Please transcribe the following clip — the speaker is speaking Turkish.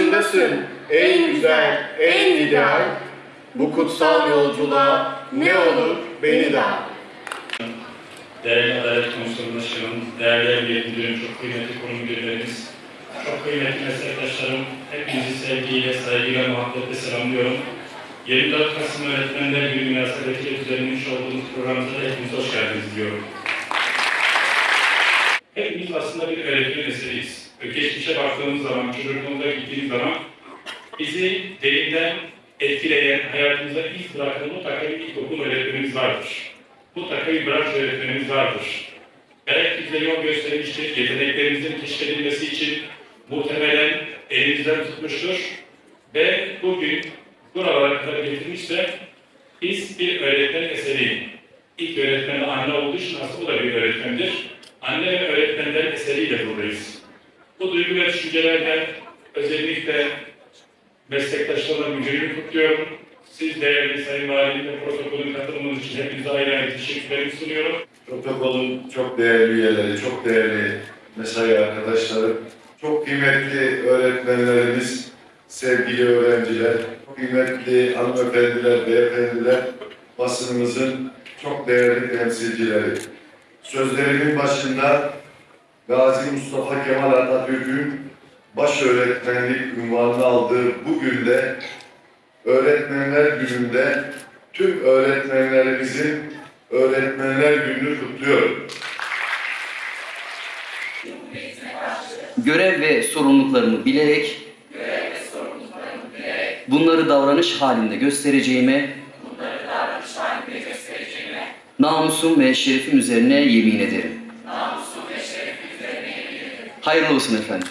ulaşsın en güzel, en ideal. Bu kutsal yolculuğa ne olur beni de. Değerli Adalet Komisyonu Başkanım, değerli Emniyet Müdürüm, çok kıymetli kurum müdürlerimiz, çok kıymetli meslektaşlarım, hepinizi sevgiyle, saygıyla, muhabbetle selamlıyorum. 24 Kasım Öğretmenler Günü münasebetiyle düzenlemiş olduğumuz programımıza da hepiniz hoş geldiniz diyorum. Hepimiz aslında bir öğretmen eseriyiz. Geçmişe baktığımız zaman, çocukluğumuza gittiğimiz zaman bizi derinden etkileyen, hayatımıza iz bırakan mutlaka bir ilkokul öğretmenimiz vardır. Mutlaka bir branş öğretmenimiz vardır. Belki bize yol göstermiştir, yeteneklerimizin keşfedilmesi için muhtemelen elimizden tutmuştur. Ve bugün buralara kadar getirmişse biz bir öğretmen eseri. İlk öğretmen anne olduğu için aslında o da bir öğretmendir. Anne ve öğretmenler eseriyle buradayız. Bu duygu ve düşüncelerden özellikle meslektaşlarla müdürümü kutluyorum. Siz değerli Sayın Valim ve protokolün katılımınız için hepinize ayrı ayrı teşekkürlerimi sunuyorum. Protokolün çok değerli üyeleri, çok değerli mesai arkadaşları, çok kıymetli öğretmenlerimiz, sevgili öğrenciler, çok kıymetli hanımefendiler, beyefendiler, basınımızın çok değerli temsilcileri. Sözlerimin başında Gazi Mustafa Kemal Atatürk'ün baş öğretmenlik unvanını aldığı bu günde Öğretmenler Günü'nde tüm öğretmenlerimizin Öğretmenler Günü'nü kutluyorum. görev ve sorumluluklarımı bilerek, bunları davranış halinde göstereceğime, namusum ve şerefim üzerine yemin ederim. Hayırlı olsun efendim.